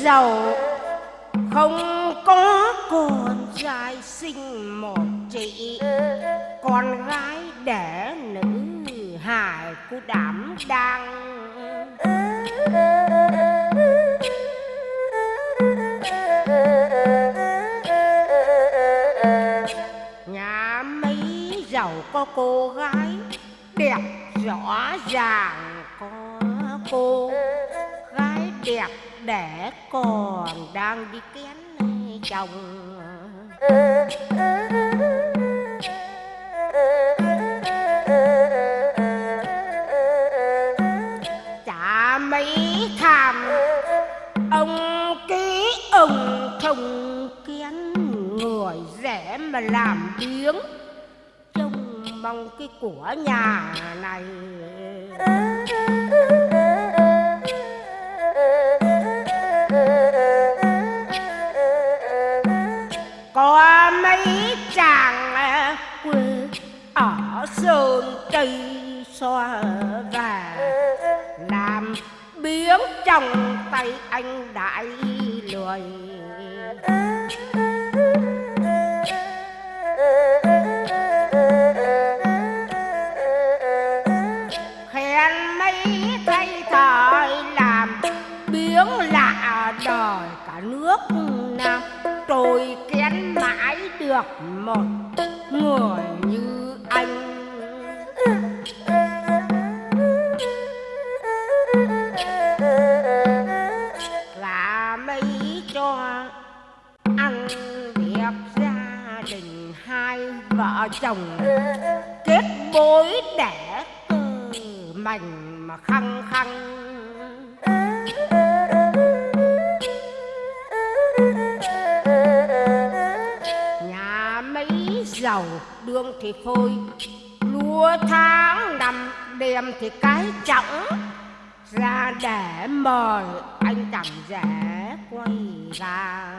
giàu, không có con trai sinh một chị, con gái đẻ nữ hài của đảm đang. Nhà mấy giàu có cô gái, đẹp, rõ ràng có cô gái đẹp để còn đang đi kén chồng. Chả mấy tham ông ký ông chồng kén người rẻ mà làm biếng. Trông mong cái của nhà này. Hương trừ xoa và làm biếng trong tay anh đại lười. Khen mấy thay thời làm biếng lạ đời cả nước nam tôi kén mãi được một người như vợ chồng kết mối đẻ từ mảnh mà khăng khăng. Nhà mấy giàu đương thì phôi lúa tháng năm đêm thì cái trọng ra để mời anh chẳng rẻ quay ra.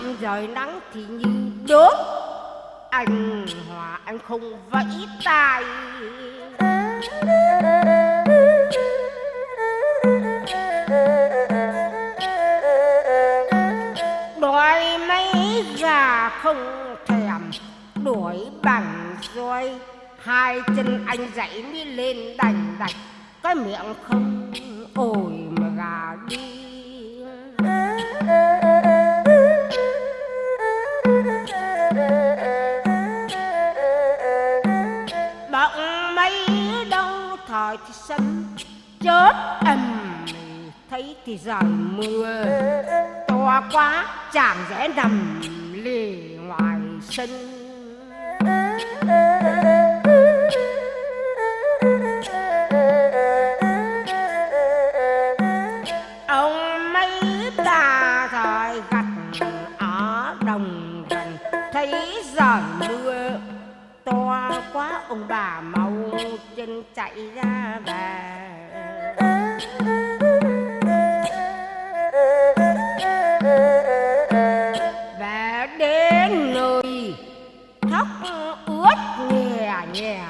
Năm trời nắng thì như đốt anh hòa anh không vẫy tay. Đói mấy gà không thèm, đuổi bằng roi. Hai chân anh dậy mới lên đành đạch. Cái miệng không ôi mà gà đi đâu thời thì sân chớp ầm thấy thì giời mưa. To quá chàng rẽ nằm lì ngoài sân. Ông mấy ta thời gặt ở đồng gần thấy giời mưa. To quá, ông bà mau chân chạy ra về về đến nơi thóc ướt nhè nhè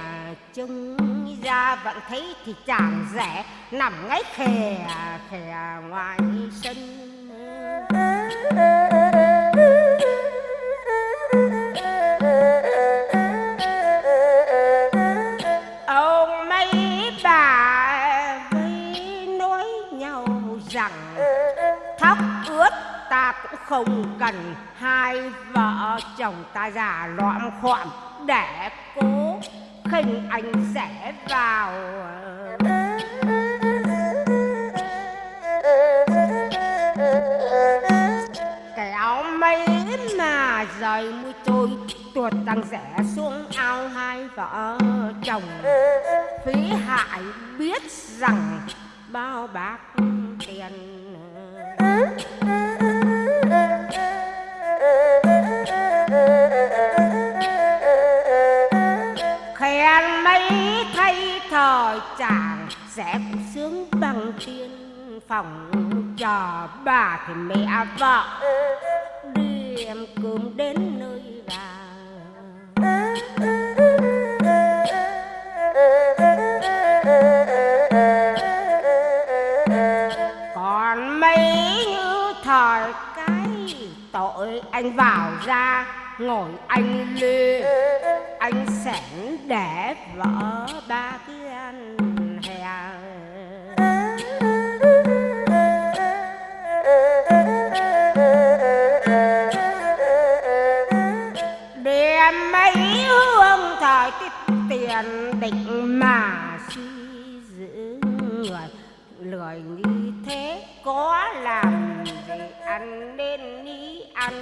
trông ra vẫn thấy thì chàng rẻ, nằm ngay khè khè ngoài sân. Không cần hai vợ chồng ta già loạn khoạm để cố khinh anh rẽ vào. Kéo mấy mà rời mũi trôi tuột tăng rẽ xuống ao hai vợ chồng. Phí hại biết rằng bao bạc tiền. chàng sẽ sướng bằng tiên phòng trò bà thì mẹ vợ đi em cơm đến nơi vàng còn mấy như thời cái tội anh vào ra ngồi anh lê, anh sẵn để vợ ba cái anh hè. Đem mấy hương thời tiết tiền định mà suy giữ người lười như thế có làm gì ăn nên đi ăn.